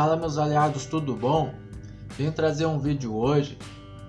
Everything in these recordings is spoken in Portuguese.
Fala meus aliados, tudo bom? Venho trazer um vídeo hoje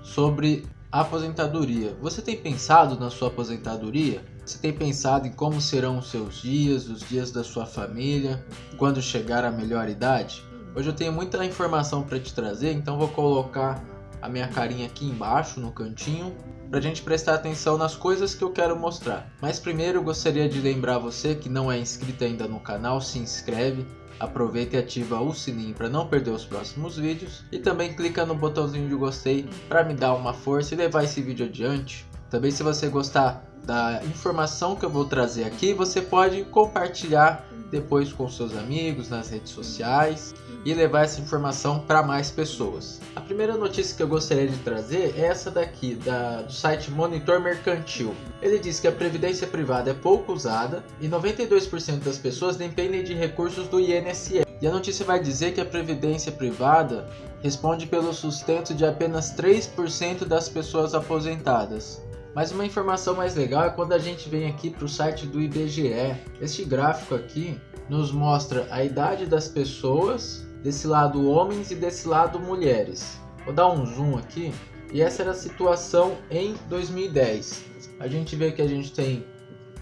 sobre aposentadoria. Você tem pensado na sua aposentadoria? Você tem pensado em como serão os seus dias, os dias da sua família, quando chegar a melhor idade? Hoje eu tenho muita informação para te trazer, então vou colocar a minha carinha aqui embaixo no cantinho para a gente prestar atenção nas coisas que eu quero mostrar. Mas primeiro eu gostaria de lembrar você que não é inscrito ainda no canal, se inscreve, aproveita e ativa o sininho para não perder os próximos vídeos e também clica no botãozinho de gostei para me dar uma força e levar esse vídeo adiante. Também se você gostar da informação que eu vou trazer aqui, você pode compartilhar depois com seus amigos nas redes sociais e levar essa informação para mais pessoas. A primeira notícia que eu gostaria de trazer é essa daqui, da, do site Monitor Mercantil. Ele diz que a previdência privada é pouco usada e 92% das pessoas dependem de recursos do INSS. E a notícia vai dizer que a previdência privada responde pelo sustento de apenas 3% das pessoas aposentadas. Mas uma informação mais legal é quando a gente vem aqui para o site do IBGE. Este gráfico aqui nos mostra a idade das pessoas, desse lado homens e desse lado mulheres. Vou dar um zoom aqui. E essa era a situação em 2010. A gente vê que a gente tem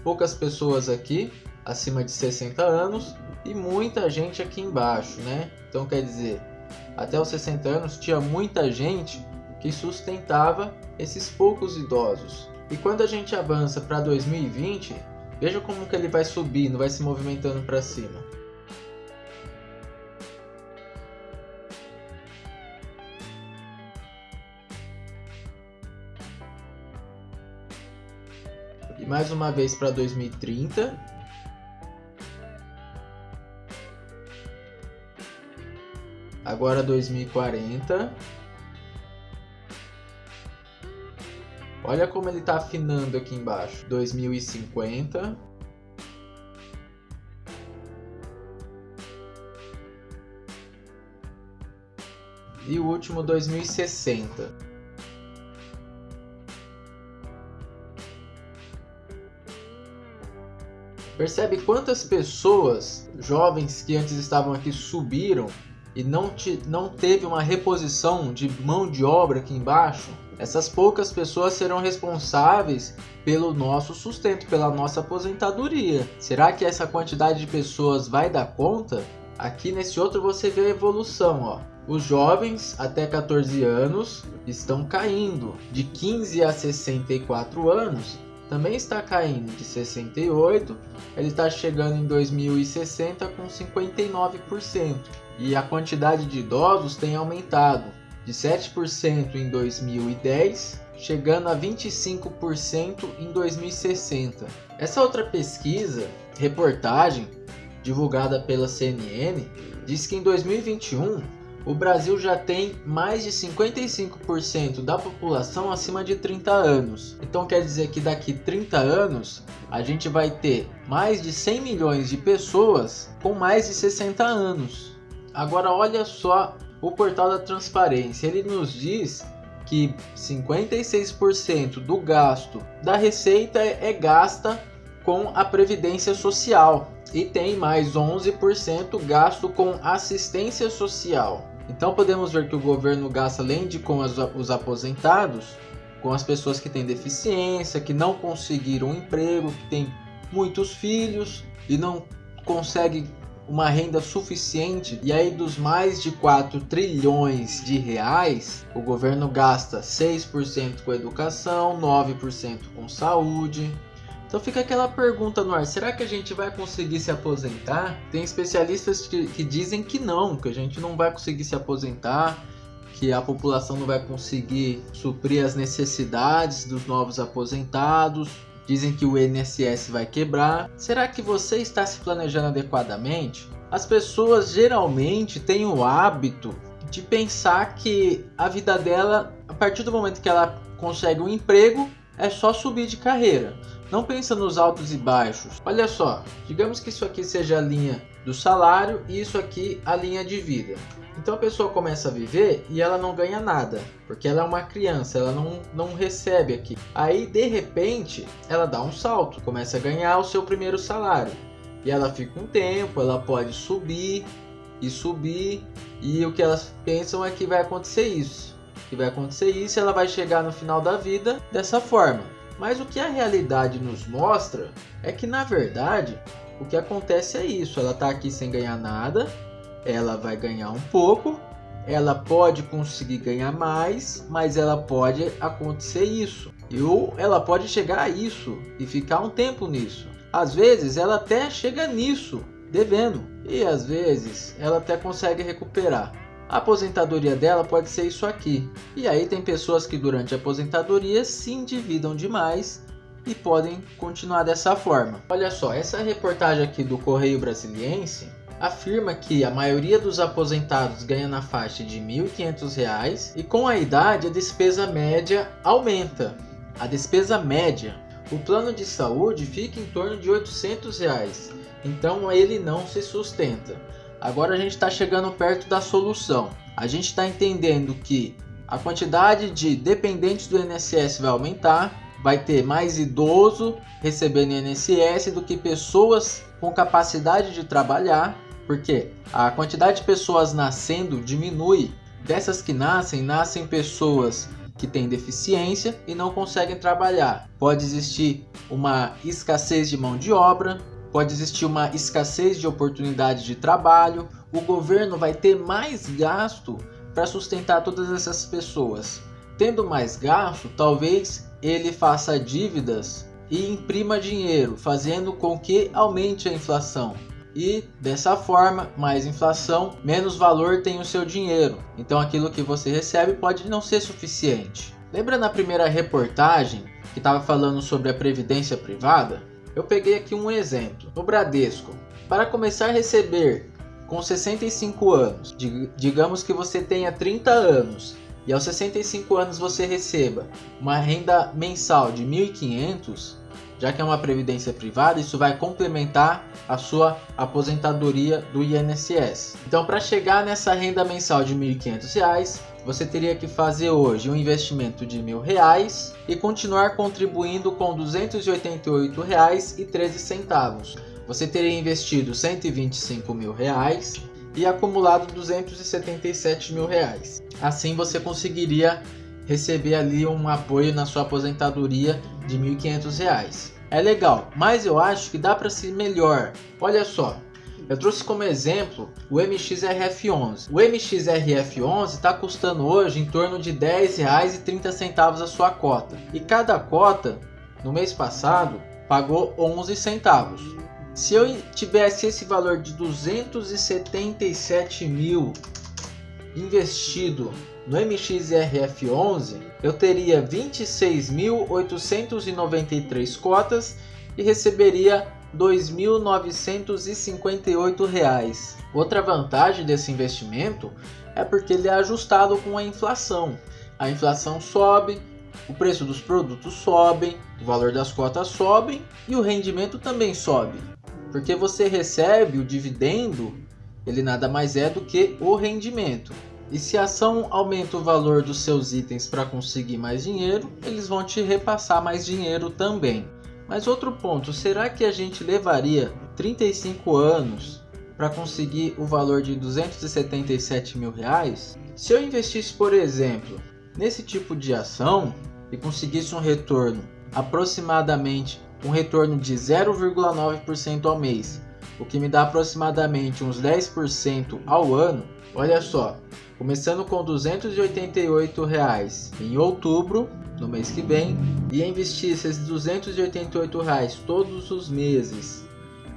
poucas pessoas aqui, acima de 60 anos, e muita gente aqui embaixo, né? Então quer dizer, até os 60 anos tinha muita gente que sustentava esses poucos idosos. E quando a gente avança para 2020, veja como que ele vai subindo, vai se movimentando para cima. E mais uma vez para 2030. Agora 2040. Olha como ele está afinando aqui embaixo. 2050. E o último 2060. Percebe quantas pessoas jovens que antes estavam aqui subiram e não, te, não teve uma reposição de mão de obra aqui embaixo? Essas poucas pessoas serão responsáveis pelo nosso sustento, pela nossa aposentadoria. Será que essa quantidade de pessoas vai dar conta? Aqui nesse outro você vê a evolução, ó. Os jovens até 14 anos estão caindo, de 15 a 64 anos também está caindo de 68, ele está chegando em 2060 com 59%. E a quantidade de idosos tem aumentado, de 7% em 2010, chegando a 25% em 2060. Essa outra pesquisa, reportagem, divulgada pela CNN, diz que em 2021 o Brasil já tem mais de 55% da população acima de 30 anos. Então quer dizer que daqui 30 anos a gente vai ter mais de 100 milhões de pessoas com mais de 60 anos. Agora olha só o portal da transparência, ele nos diz que 56% do gasto da receita é gasta com a previdência social e tem mais 11% gasto com assistência social. Então podemos ver que o governo gasta além de com as, os aposentados, com as pessoas que têm deficiência, que não conseguiram um emprego, que têm muitos filhos e não conseguem uma renda suficiente e aí dos mais de 4 trilhões de reais, o governo gasta 6% com educação, 9% com saúde, então fica aquela pergunta no ar, será que a gente vai conseguir se aposentar? Tem especialistas que, que dizem que não, que a gente não vai conseguir se aposentar, que a população não vai conseguir suprir as necessidades dos novos aposentados, dizem que o INSS vai quebrar. Será que você está se planejando adequadamente? As pessoas geralmente têm o hábito de pensar que a vida dela, a partir do momento que ela consegue um emprego, é só subir de carreira. Não pensa nos altos e baixos. Olha só, digamos que isso aqui seja a linha do salário e isso aqui a linha de vida. Então a pessoa começa a viver e ela não ganha nada, porque ela é uma criança, ela não, não recebe aqui. Aí de repente ela dá um salto, começa a ganhar o seu primeiro salário. E ela fica um tempo, ela pode subir, e subir. E o que elas pensam é que vai acontecer isso. Que vai acontecer isso, ela vai chegar no final da vida dessa forma. Mas o que a realidade nos mostra é que na verdade o que acontece é isso. Ela está aqui sem ganhar nada, ela vai ganhar um pouco, ela pode conseguir ganhar mais, mas ela pode acontecer isso. Ou ela pode chegar a isso e ficar um tempo nisso. Às vezes ela até chega nisso, devendo, e às vezes ela até consegue recuperar. A aposentadoria dela pode ser isso aqui. E aí tem pessoas que durante a aposentadoria se endividam demais e podem continuar dessa forma. Olha só, essa reportagem aqui do Correio Brasiliense afirma que a maioria dos aposentados ganha na faixa de R$ 1.500 e com a idade a despesa média aumenta. A despesa média, o plano de saúde fica em torno de 800 reais, então ele não se sustenta. Agora a gente está chegando perto da solução. A gente está entendendo que a quantidade de dependentes do INSS vai aumentar, vai ter mais idoso recebendo INSS do que pessoas com capacidade de trabalhar porque a quantidade de pessoas nascendo diminui. Dessas que nascem, nascem pessoas que têm deficiência e não conseguem trabalhar. Pode existir uma escassez de mão de obra, pode existir uma escassez de oportunidade de trabalho. O governo vai ter mais gasto para sustentar todas essas pessoas. Tendo mais gasto, talvez ele faça dívidas e imprima dinheiro, fazendo com que aumente a inflação e dessa forma, mais inflação, menos valor tem o seu dinheiro. Então aquilo que você recebe pode não ser suficiente. Lembra na primeira reportagem que estava falando sobre a previdência privada? Eu peguei aqui um exemplo. No Bradesco, para começar a receber com 65 anos, digamos que você tenha 30 anos e aos 65 anos você receba uma renda mensal de 1.500, já que é uma previdência privada, isso vai complementar a sua aposentadoria do INSS. Então, para chegar nessa renda mensal de R$ 1.500, você teria que fazer hoje um investimento de R$ reais e continuar contribuindo com R$ 288,13. Você teria investido 125 mil reais e acumulado 277 mil reais. Assim você conseguiria receber ali um apoio na sua aposentadoria de R$ 1.500. É legal, mas eu acho que dá para ser melhor. Olha só, eu trouxe como exemplo o MXRF11. O MXRF11 está custando hoje em torno de R$ 10,30 a sua cota. E cada cota, no mês passado, pagou 11 centavos. Se eu tivesse esse valor de 277 mil investido no MXRF11, eu teria 26.893 cotas e receberia R$ 2.958. Outra vantagem desse investimento é porque ele é ajustado com a inflação. A inflação sobe, o preço dos produtos sobe, o valor das cotas sobe e o rendimento também sobe. Porque você recebe o dividendo, ele nada mais é do que o rendimento. E se a ação aumenta o valor dos seus itens para conseguir mais dinheiro, eles vão te repassar mais dinheiro também. Mas outro ponto, será que a gente levaria 35 anos para conseguir o valor de 277 mil reais? Se eu investisse, por exemplo, nesse tipo de ação e conseguisse um retorno aproximadamente um retorno de 0,9% ao mês, o que me dá aproximadamente uns 10% ao ano, olha só, começando com 288 reais em outubro, no mês que vem, e investir esses 288 reais todos os meses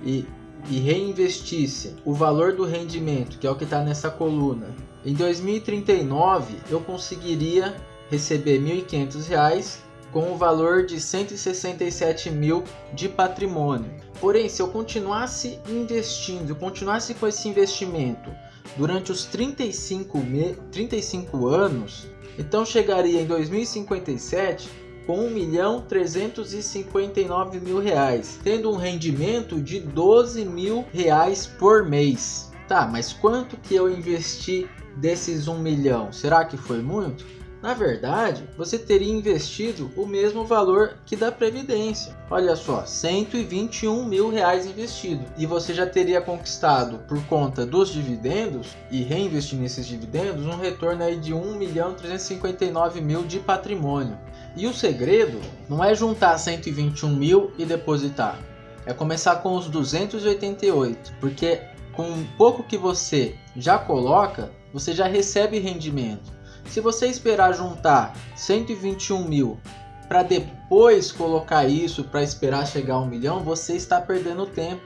e, e reinvestisse o valor do rendimento, que é o que está nessa coluna, em 2039 eu conseguiria receber R$ 1.500 com o valor de 167 mil de patrimônio. Porém, se eu continuasse investindo, continuasse com esse investimento durante os 35, me... 35 anos, então chegaria em 2057 com 1 milhão 359 mil reais, tendo um rendimento de 12 mil reais por mês. Tá, mas quanto que eu investi desses 1 milhão? Será que foi muito? Na verdade, você teria investido o mesmo valor que da Previdência. Olha só, 121 mil reais investido. E você já teria conquistado, por conta dos dividendos e reinvestir nesses dividendos, um retorno aí de 1 milhão 359 mil de patrimônio. E o segredo não é juntar 121 mil e depositar. É começar com os 288, porque com pouco que você já coloca, você já recebe rendimento. Se você esperar juntar 121 mil para depois colocar isso para esperar chegar a um milhão, você está perdendo tempo.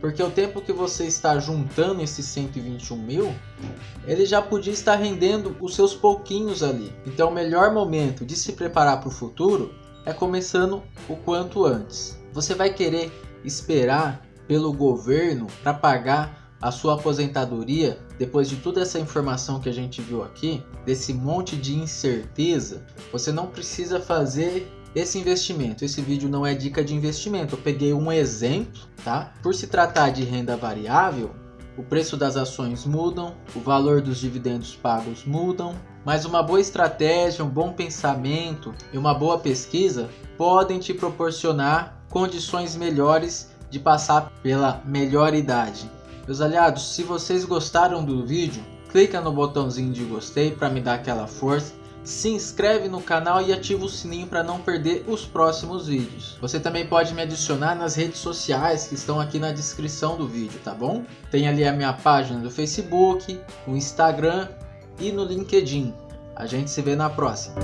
Porque o tempo que você está juntando esses 121 mil, ele já podia estar rendendo os seus pouquinhos ali. Então o melhor momento de se preparar para o futuro é começando o quanto antes. Você vai querer esperar pelo governo para pagar a sua aposentadoria, depois de toda essa informação que a gente viu aqui, desse monte de incerteza, você não precisa fazer esse investimento. Esse vídeo não é dica de investimento, eu peguei um exemplo, tá? Por se tratar de renda variável, o preço das ações mudam, o valor dos dividendos pagos mudam, mas uma boa estratégia, um bom pensamento e uma boa pesquisa podem te proporcionar condições melhores de passar pela melhor idade. Meus aliados, se vocês gostaram do vídeo, clica no botãozinho de gostei para me dar aquela força. Se inscreve no canal e ativa o sininho para não perder os próximos vídeos. Você também pode me adicionar nas redes sociais que estão aqui na descrição do vídeo, tá bom? Tem ali a minha página do Facebook, o Instagram e no LinkedIn. A gente se vê na próxima.